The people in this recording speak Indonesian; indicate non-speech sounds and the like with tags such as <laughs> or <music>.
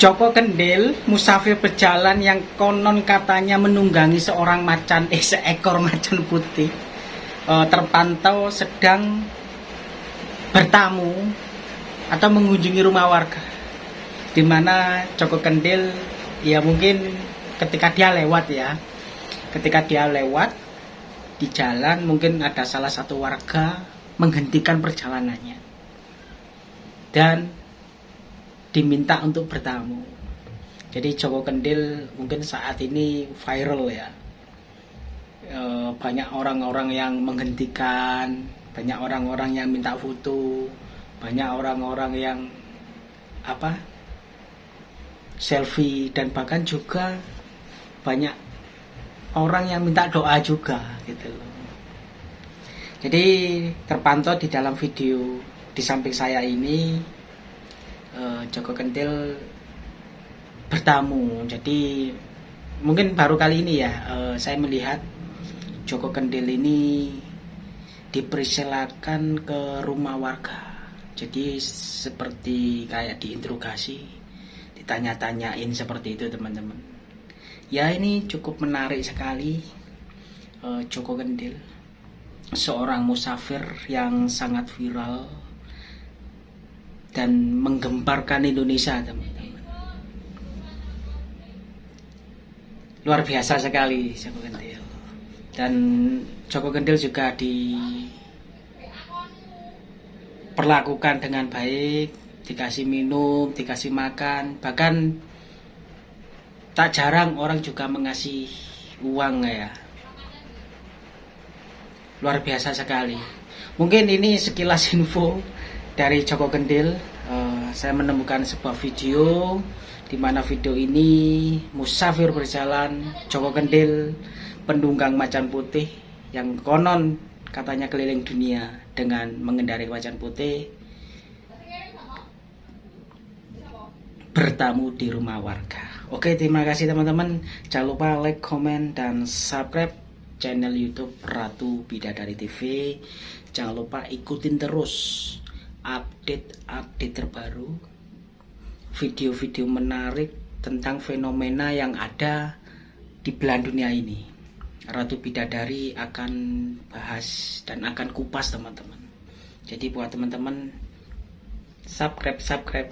Joko Kendil, musafir berjalan yang konon katanya menunggangi seorang macan, eh seekor macan putih, eh, terpantau sedang bertamu atau mengunjungi rumah warga, di mana Joko Kendil, ya mungkin ketika dia lewat ya, ketika dia lewat di jalan mungkin ada salah satu warga menghentikan perjalanannya. Dan diminta untuk bertamu. Jadi Joko Kendil mungkin saat ini viral ya. E, banyak orang-orang yang menghentikan, banyak orang-orang yang minta foto, banyak orang-orang yang apa selfie dan bahkan juga banyak orang yang minta doa juga gitu loh. Jadi terpantau di dalam video di samping saya ini uh, Joko Kentil bertamu. Jadi mungkin baru kali ini ya uh, saya melihat Joko Kentil ini dipersilakan ke rumah warga. Jadi seperti kayak diinterogasi, ditanya-tanyain seperti itu teman-teman. Ya ini cukup menarik sekali uh, Joko Kendil seorang musafir yang sangat viral dan menggemparkan Indonesia teman-teman. Luar biasa sekali Joko Kendil. Dan Joko Kendil juga diperlakukan dengan baik dikasih minum dikasih makan. Bahkan tak jarang orang juga mengasih uang ya. Luar biasa sekali. Mungkin ini sekilas <laughs> info dari Joko Kendil uh, saya menemukan sebuah video di mana video ini musafir berjalan Joko Kendil pendunggang macan putih yang konon katanya keliling dunia dengan mengendarai macan putih bertamu di rumah warga. Oke, terima kasih teman-teman. Jangan lupa like, comment, dan subscribe channel YouTube Ratu Bidadari TV. Jangan lupa ikutin terus update-update terbaru, video-video menarik tentang fenomena yang ada di belahan dunia ini. Ratu Bidadari akan bahas dan akan kupas teman-teman. Jadi buat teman-teman subscribe subscribe